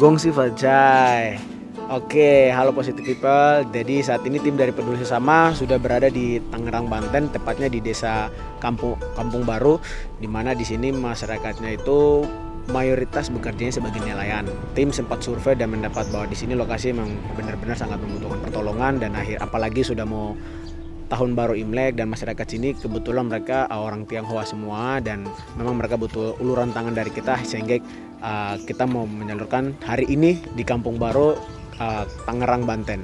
Gongsi Fajai. Oke, halo positive people. Jadi saat ini tim dari Peduli Sesama sudah berada di Tangerang, Banten, tepatnya di desa Kampung Kampung Baru, di mana di sini masyarakatnya itu mayoritas bekerjanya sebagai nelayan. Tim sempat survei dan mendapat bahwa di sini lokasi memang benar-benar sangat membutuhkan pertolongan dan akhir apalagi sudah mau tahun baru Imlek dan masyarakat sini kebetulan mereka uh, orang Tionghoa semua dan memang mereka butuh uluran tangan dari kita sehingga uh, kita mau menyalurkan hari ini di Kampung Baru uh, Tangerang Banten.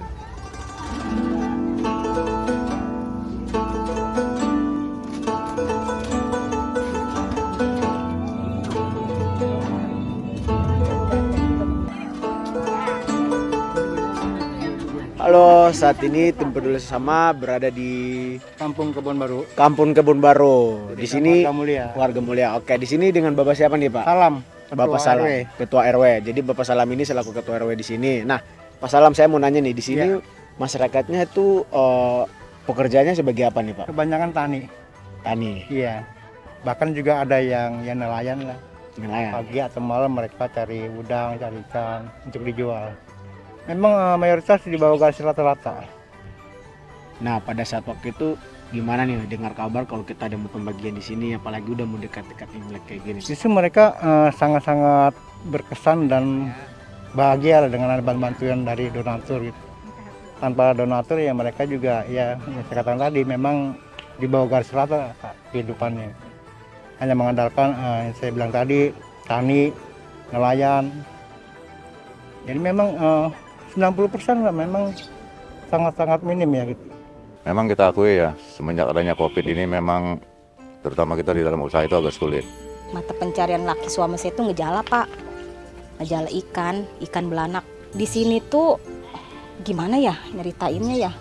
Halo, saat ini tim peduli sesama berada di Kampung Kebon Baru. Kampung Kebun Baru. Di sini Warga Mulia. warga mulia. Oke, di sini dengan Bapak siapa nih, Pak? Salam. Bapak Ketua Salam, RW. Ketua RW. Jadi Bapak Salam ini selaku Ketua RW di sini. Nah, Pak Salam saya mau nanya nih, di sini Iya. masyarakatnya itu eh, pekerjaannya sebagai apa nih, Pak? Kebanyakan tani. Tani, Iya. Bahkan juga ada yang yang nelayan lah. nelayan. Pagi atau malam mereka cari udang, cari ikan untuk dijual. Memang eh, mayoritas di bawah garis rata-rata. Nah, pada saat waktu itu gimana nih dengar kabar kalau kita ada mau pembagian di sini apalagi udah mau dekat-dekat Imlek kayak gini. Justru mereka eh, sangat-sangat berkesan dan bahagia lah dengan bantuan dari donatur gitu. Tanpa donatur ya mereka juga ya yang saya katakan tadi memang di bawah garis rata kehidupannya. Hanya mengandalkan eh, yang saya bilang tadi tani, nelayan. Jadi memang eh, 90% lah memang sangat-sangat minim ya gitu. Memang kita akui ya, semenjak adanya COVID ini memang terutama kita di dalam usaha itu agak sulit. mata pencarian laki suami saya itu ngejala pak. Ngejala ikan ikan belanak. Di sini tuh gimana ya nyeritainnya ya?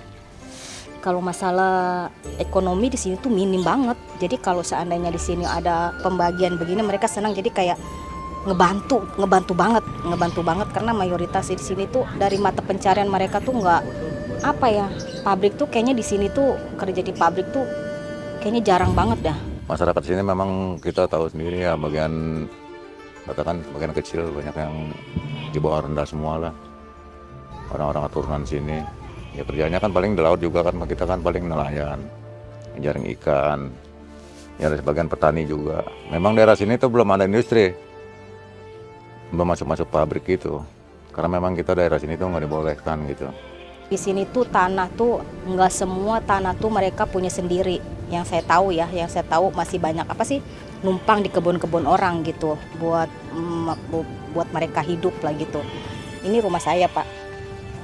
Kalau masalah ekonomi di sini tuh minim banget. Jadi kalau seandainya di sini ada pembagian begini mereka senang. Jadi kayak ngebantu ngebantu banget ngebantu banget. Karena mayoritas di sini tuh dari mata pencarian mereka tuh nggak apa ya pabrik tuh kayaknya di sini tuh kerja di pabrik tuh kayaknya jarang banget dah Masyarakat sini memang kita tahu sendiri ya bagian katakan bagian kecil banyak yang di bawah rendah semua lah. Orang-orang keturunan sini. Ya kerjanya kan paling di laut juga kan kita kan paling nelayan, jaring ikan. Ya ada sebagian petani juga. Memang daerah sini tuh belum ada industri. Belum masuk-masuk pabrik gitu. Karena memang kita daerah sini tuh nggak dibolehkan gitu. Di sini tuh tanah tuh nggak semua tanah tuh mereka punya sendiri. Yang saya tahu ya, yang saya tahu masih banyak apa sih numpang di kebun-kebun orang gitu buat mm, bu- buat mereka hidup lah gitu. Ini rumah saya pak,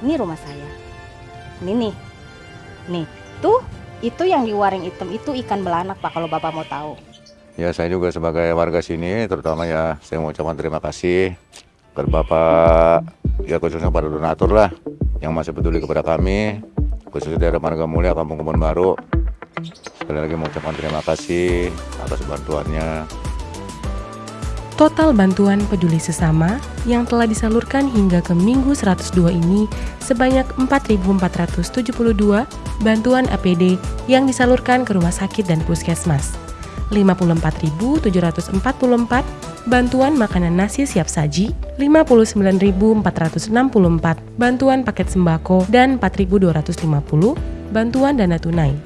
ini rumah saya. Ini nih, nih tuh itu yang di waring hitam itu ikan belanak pak kalau bapak mau tahu. Ya saya juga sebagai warga sini terutama ya saya mau ucapkan terima kasih kepada Bapak ya khususnya pada donatur lah yang masih peduli kepada kami khususnya dari Marga Mulia Kampung Kebon Baru sekali lagi mau ucapkan terima kasih atas bantuannya Total bantuan peduli sesama yang telah disalurkan hingga ke Minggu 102 ini sebanyak 4.472 bantuan APD yang disalurkan ke rumah sakit dan puskesmas. 54.744 bantuan makanan nasi siap saji, 59.464 bantuan paket sembako, dan 4.250 bantuan dana tunai.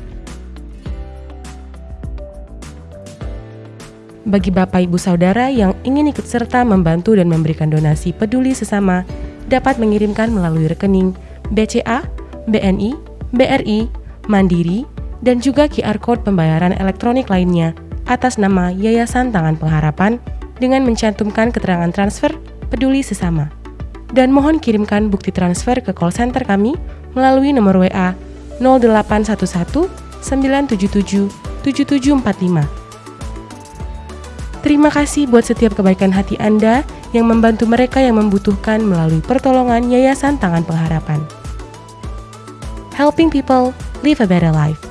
Bagi Bapak Ibu Saudara yang ingin ikut serta membantu dan memberikan donasi peduli sesama, dapat mengirimkan melalui rekening BCA, BNI, BRI, Mandiri, dan juga QR Code pembayaran elektronik lainnya atas nama Yayasan Tangan Pengharapan dengan mencantumkan keterangan transfer peduli sesama. Dan mohon kirimkan bukti transfer ke call center kami melalui nomor WA 0811 977 7745. Terima kasih buat setiap kebaikan hati Anda yang membantu mereka yang membutuhkan melalui pertolongan Yayasan Tangan Pengharapan. Helping people live a better life.